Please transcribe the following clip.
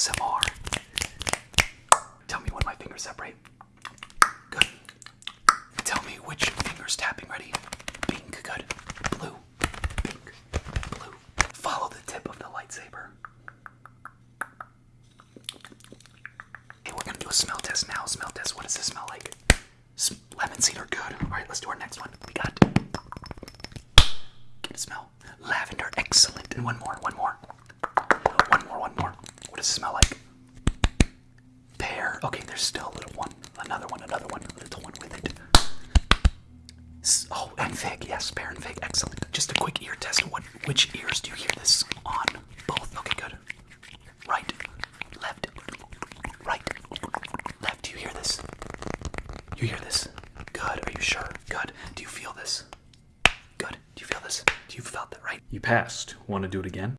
ASMR. Tell me when my fingers separate. Good. Tell me which finger's tapping. Ready? Pink. Good. Blue. Pink. Blue. Follow the tip of the lightsaber. Hey, we're gonna do a smell test now. Smell test. What does this smell like? S- lemon cedar. Good. All right, let's do our next one. We got. Get a smell. Lavender. Excellent. And one more. One more. One more. One more. What does it smell like? Pear. Okay, there's still a little one. Another one. Another one. A little one with it. Oh, and fig. Yes, pear and fig. Excellent. Just a quick ear test. What? Which ears do you hear this on? Both. Okay, good. Right. Left. Right. Left. Do you hear this? You hear this? Good. Are you sure? Good. Do you feel this? Good. Do you feel this? Do you felt that right? You passed. Want to do it again?